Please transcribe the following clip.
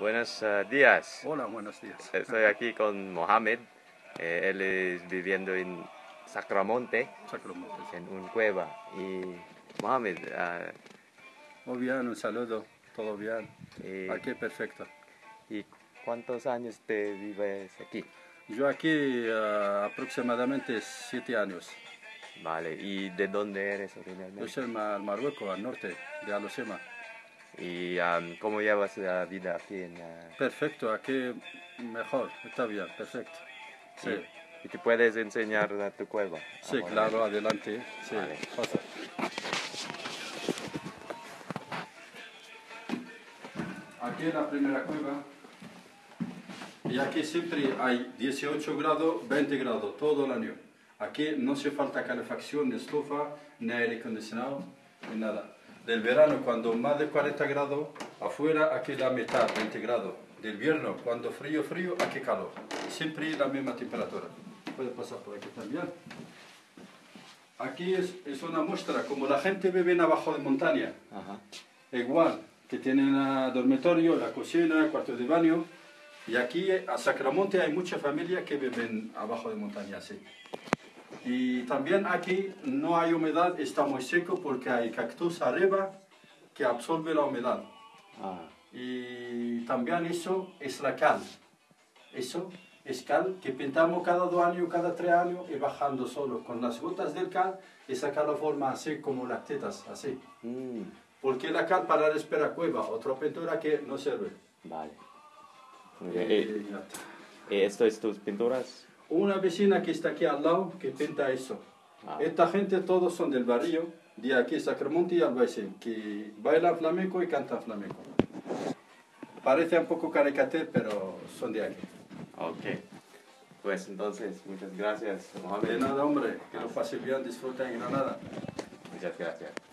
Buenos eh, días. Hola, buenos días. Estoy aquí con Mohamed. Eh, él es viviendo en Sacramonte, Sacramento. en un cueva. Y Mohamed, ah, Muy bien, un saludo. Todo bien. y, Aquí perfecto. ¿y cuántos años te vives aquí? Yo aquí ah, aproximadamente siete años. Vale, ¿y de dónde eres Yo originalmente? soy en Ma- Marruecos, al norte de Alosema. ¿Y am, cómo llevas la vida aquí en ah, Perfecto, aquí mejor. Está bien, perfecto. Sí, ¿Y te puedes enseñar a tu cueva? sí Ahora. claro, adelante. Sí, Vale. pasa. Aquí es la primera cueva. Y aquí siempre hay 18 grados, 20 grados, todo el año. Aquí no se falta calefacción, ni estufa, ni aire acondicionado, ni nada. Del verano, cuando más de 40 grados, afuera aquí la mitad, 20 grados. Del invierno, cuando frío, frío, aquí calor. Siempre la misma temperatura. Puede pasar por aquí también. Aquí es, es una muestra, como la gente vive en abajo de montaña. Ajá. Igual, que tienen el dormitorio, la cocina, el cuarto de baño. Y aquí a Sacramonte hay muchas familias que viven abajo de montaña, así. Y también aquí no hay humedad, está muy seco porque hay cactus arriba que absorbe la humedad. Ah, Y también eso es la cal. Eso es cal que pintamos cada dos años, cada tres años y bajando solo. Con las gotas del cal y sacar la forma así como las tetas, así. mm, Porque la cal para respirar cueva, otra pintura que no sirve. vale. Y Eh, ya está. eh, ¿Esto es tus pinturas? Una vecina que está aquí al lado que pinta eso. Ah. Esta gente todos son del barrio, de aquí Sacramonte y Albaicín, que bailan flamenco y cantan flamenco. Parece un poco caricatura, pero son de aquí. Ok. Pues entonces, muchas gracias, De Mohamed. nada, hombre, que lo pasen bien, disfruten en Granada. Muchas gracias.